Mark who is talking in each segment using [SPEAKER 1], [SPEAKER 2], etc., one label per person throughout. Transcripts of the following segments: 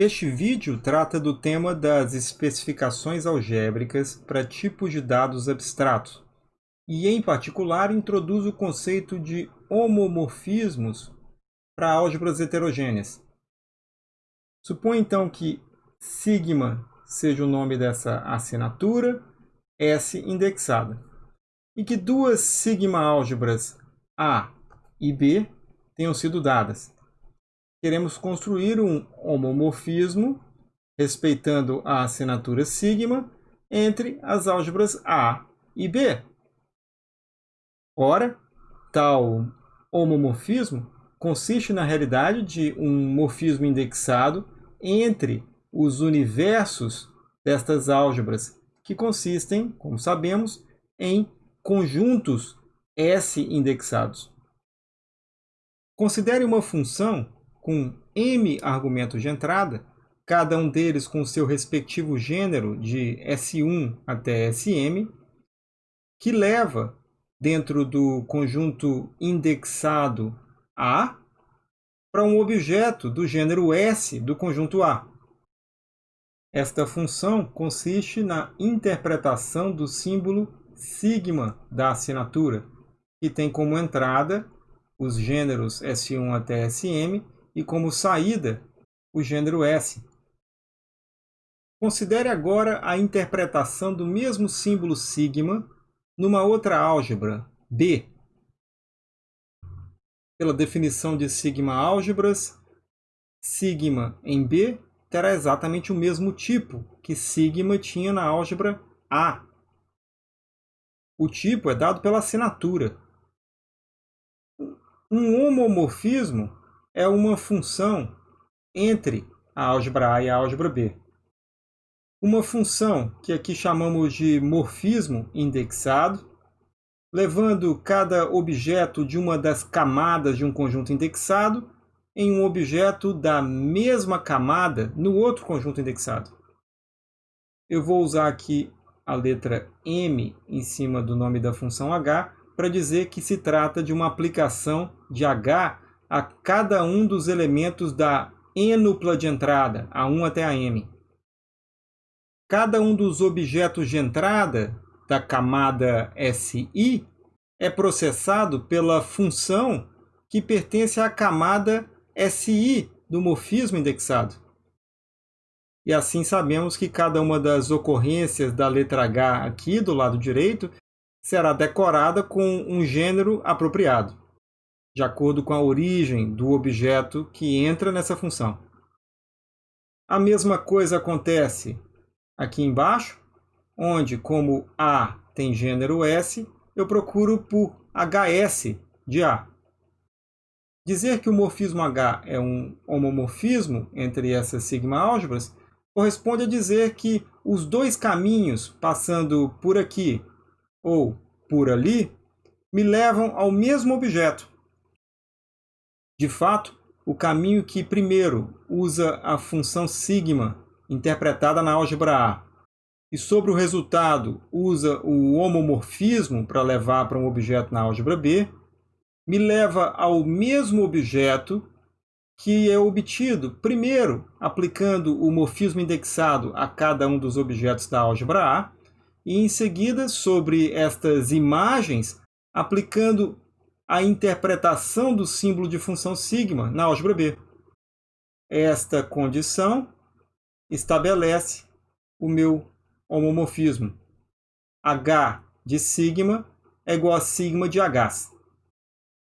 [SPEAKER 1] Este vídeo trata do tema das especificações algébricas para tipos de dados abstratos e, em particular, introduz o conceito de homomorfismos para álgebras heterogêneas. Suponha então que sigma seja o nome dessa assinatura, S indexada, e que duas sigma álgebras A e B tenham sido dadas queremos construir um homomorfismo respeitando a assinatura sigma entre as álgebras A e B. Ora, tal homomorfismo consiste na realidade de um morfismo indexado entre os universos destas álgebras, que consistem, como sabemos, em conjuntos S indexados. Considere uma função com m argumentos de entrada, cada um deles com seu respectivo gênero de S1 até Sm, que leva, dentro do conjunto indexado A, para um objeto do gênero S do conjunto A. Esta função consiste na interpretação do símbolo sigma da assinatura, que tem como entrada os gêneros S1 até Sm e como saída o gênero S. Considere agora a interpretação do mesmo símbolo sigma numa outra álgebra, B. Pela definição de sigma álgebras, sigma em B terá exatamente o mesmo tipo que sigma tinha na álgebra A. O tipo é dado pela assinatura. Um homomorfismo é uma função entre a álgebra A e a álgebra B. Uma função que aqui chamamos de morfismo indexado, levando cada objeto de uma das camadas de um conjunto indexado em um objeto da mesma camada no outro conjunto indexado. Eu vou usar aqui a letra M em cima do nome da função h para dizer que se trata de uma aplicação de h a cada um dos elementos da enupla de entrada, A1 até a M. Cada um dos objetos de entrada da camada SI é processado pela função que pertence à camada SI do morfismo indexado. E assim sabemos que cada uma das ocorrências da letra H aqui do lado direito será decorada com um gênero apropriado de acordo com a origem do objeto que entra nessa função. A mesma coisa acontece aqui embaixo, onde, como A tem gênero S, eu procuro por HS de A. Dizer que o morfismo H é um homomorfismo entre essas sigma álgebras corresponde a dizer que os dois caminhos passando por aqui ou por ali me levam ao mesmo objeto, de fato, o caminho que primeiro usa a função sigma, interpretada na álgebra A, e sobre o resultado usa o homomorfismo para levar para um objeto na álgebra B, me leva ao mesmo objeto que é obtido, primeiro, aplicando o morfismo indexado a cada um dos objetos da álgebra A, e em seguida, sobre estas imagens, aplicando a interpretação do símbolo de função sigma na álgebra B. Esta condição estabelece o meu homomorfismo. H de sigma é igual a sigma de H.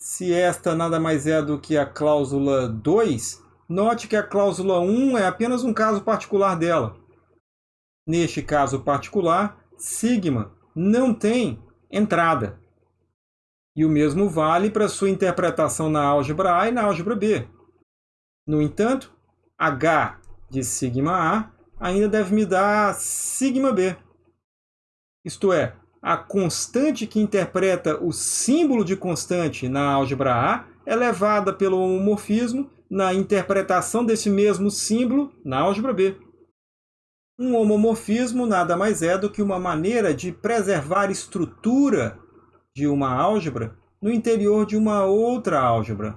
[SPEAKER 1] Se esta nada mais é do que a cláusula 2, note que a cláusula 1 é apenas um caso particular dela. Neste caso particular, sigma não tem entrada. E o mesmo vale para sua interpretação na álgebra A e na álgebra B. No entanto, H de sigma A ainda deve me dar sigma B. Isto é, a constante que interpreta o símbolo de constante na álgebra A é levada pelo homomorfismo na interpretação desse mesmo símbolo na álgebra B. Um homomorfismo nada mais é do que uma maneira de preservar estrutura de uma álgebra no interior de uma outra álgebra.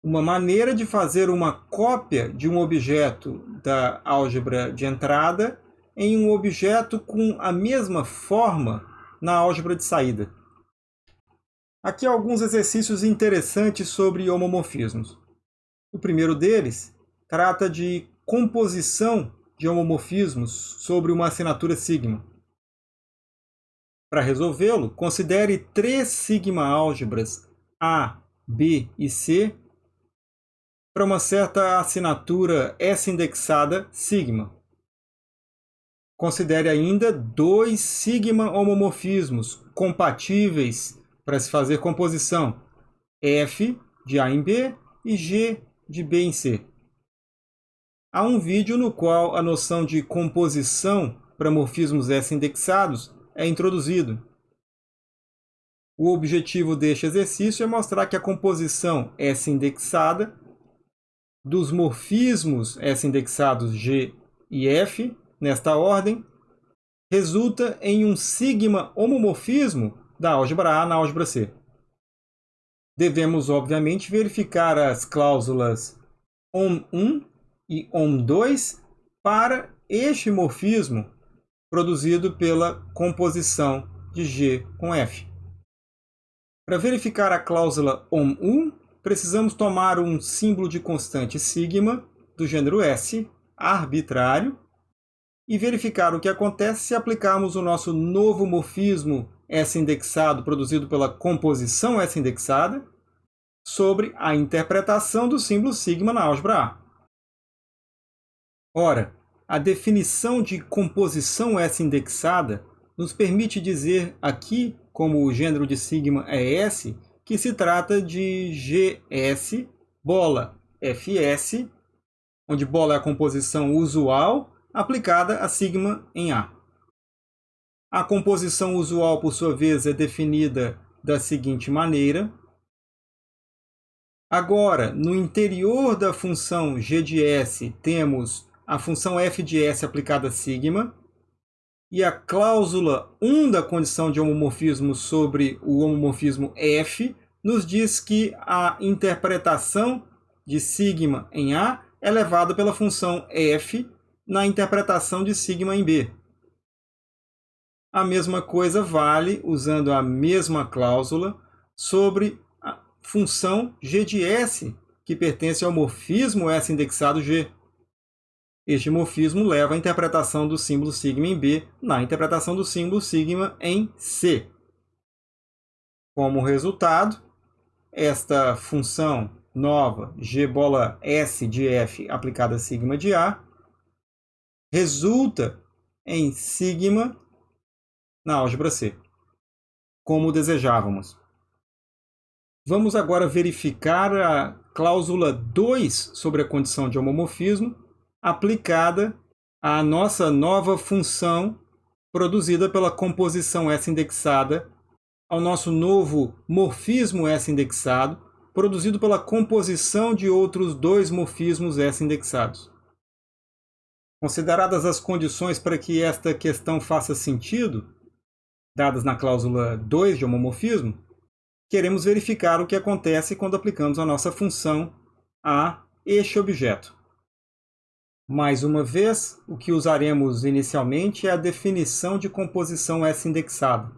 [SPEAKER 1] uma maneira de fazer uma cópia de um objeto da álgebra de entrada em um objeto com a mesma forma na álgebra de saída. Aqui alguns exercícios interessantes sobre homomorfismos. O primeiro deles trata de composição de homomorfismos sobre uma assinatura sigma. Para resolvê-lo, considere três sigma álgebras A, B e C para uma certa assinatura S indexada sigma. Considere ainda dois sigma homomorfismos compatíveis para se fazer composição, F de A em B e G de B em C. Há um vídeo no qual a noção de composição para morfismos S indexados é introduzido. O objetivo deste exercício é mostrar que a composição S indexada dos morfismos S indexados G e F, nesta ordem, resulta em um sigma homomorfismo da álgebra A na álgebra C. Devemos, obviamente, verificar as cláusulas OM1 e OM2 para este morfismo produzido pela composição de G com F. Para verificar a cláusula OM1, precisamos tomar um símbolo de constante sigma do gênero S, arbitrário, e verificar o que acontece se aplicarmos o nosso novo morfismo S indexado produzido pela composição S indexada sobre a interpretação do símbolo sigma na álgebra A. Ora, a definição de composição S indexada nos permite dizer aqui, como o gênero de sigma é S, que se trata de GS bola FS, onde bola é a composição usual aplicada a sigma em A. A composição usual, por sua vez, é definida da seguinte maneira. Agora, no interior da função g de s, temos a função f de s aplicada a sigma, e a cláusula 1 da condição de homomorfismo sobre o homomorfismo F nos diz que a interpretação de sigma em A é levada pela função F na interpretação de sigma em B. A mesma coisa vale, usando a mesma cláusula, sobre a função g de S, que pertence ao morfismo S indexado G. Este morfismo leva à interpretação do símbolo sigma em B na interpretação do símbolo sigma em C. Como resultado, esta função nova g bola S de F aplicada a sigma de A resulta em sigma na álgebra C, como desejávamos. Vamos agora verificar a cláusula 2 sobre a condição de homomorfismo aplicada à nossa nova função produzida pela composição S indexada ao nosso novo morfismo S indexado, produzido pela composição de outros dois morfismos S indexados. Consideradas as condições para que esta questão faça sentido, dadas na cláusula 2 de homomorfismo, queremos verificar o que acontece quando aplicamos a nossa função a este objeto. Mais uma vez, o que usaremos inicialmente é a definição de composição S indexada.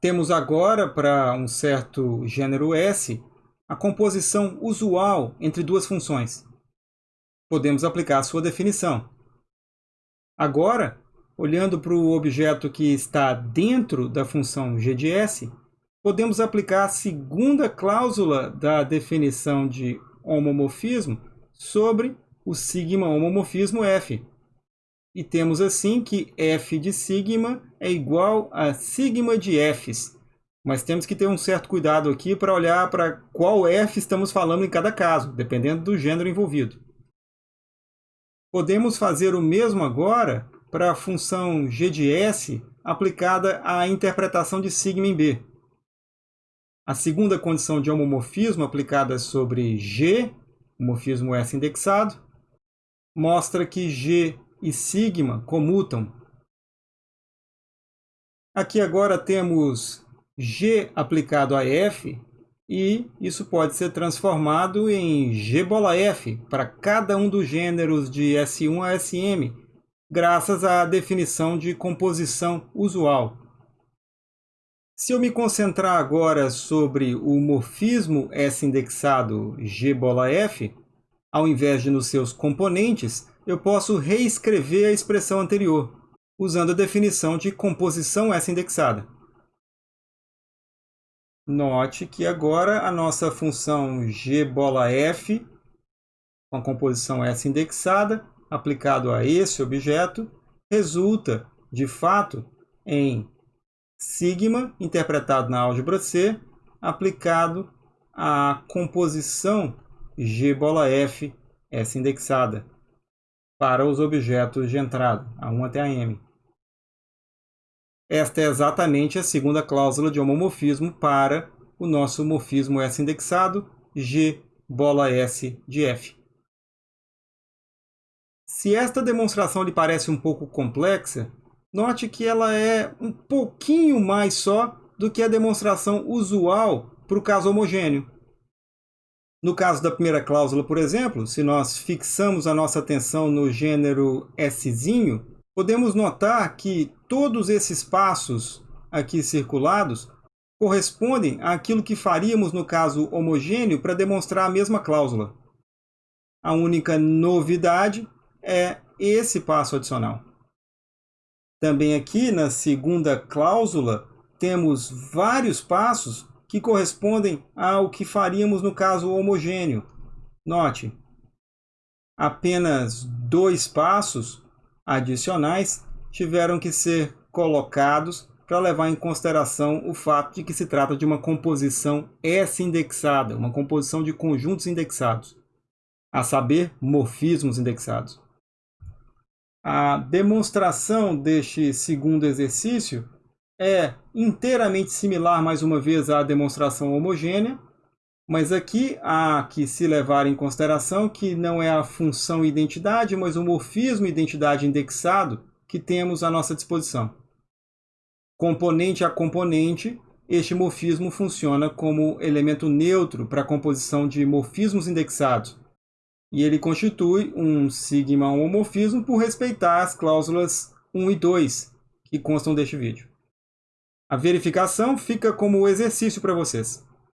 [SPEAKER 1] Temos agora, para um certo gênero S, a composição usual entre duas funções. Podemos aplicar a sua definição. Agora, olhando para o objeto que está dentro da função g de s, podemos aplicar a segunda cláusula da definição de homomorfismo sobre o sigma homomorfismo F. E temos assim que F de sigma é igual a sigma de Fs. Mas temos que ter um certo cuidado aqui para olhar para qual F estamos falando em cada caso, dependendo do gênero envolvido. Podemos fazer o mesmo agora para a função g de s aplicada à interpretação de sigma em B. A segunda condição de homomorfismo aplicada sobre G, o morfismo S indexado, mostra que G e sigma comutam. Aqui agora temos G aplicado a F e isso pode ser transformado em G bola F para cada um dos gêneros de S1 a Sm, graças à definição de composição usual. Se eu me concentrar agora sobre o morfismo S-indexado G bola F, ao invés de nos seus componentes, eu posso reescrever a expressão anterior, usando a definição de composição S-indexada. Note que agora a nossa função g bola f, com a composição S indexada, aplicado a esse objeto, resulta, de fato, em sigma, interpretado na álgebra C, aplicado à composição g bola f, S indexada, para os objetos de entrada, A1 até a M. Esta é exatamente a segunda cláusula de homomorfismo para o nosso morfismo S indexado, G bola S de F. Se esta demonstração lhe parece um pouco complexa, note que ela é um pouquinho mais só do que a demonstração usual para o caso homogêneo. No caso da primeira cláusula, por exemplo, se nós fixamos a nossa atenção no gênero S, podemos notar que todos esses passos aqui circulados correspondem àquilo que faríamos no caso homogêneo para demonstrar a mesma cláusula. A única novidade é esse passo adicional. Também aqui na segunda cláusula temos vários passos que correspondem ao que faríamos no caso homogêneo. Note, apenas dois passos adicionais tiveram que ser colocados para levar em consideração o fato de que se trata de uma composição S-indexada, uma composição de conjuntos indexados, a saber, morfismos indexados. A demonstração deste segundo exercício é inteiramente similar, mais uma vez, à demonstração homogênea, mas aqui há que se levar em consideração que não é a função identidade, mas o morfismo identidade indexado que temos à nossa disposição. Componente a componente, este morfismo funciona como elemento neutro para a composição de morfismos indexados, e ele constitui um sigma homomorfismo por respeitar as cláusulas 1 e 2 que constam deste vídeo. A verificação fica como exercício para vocês.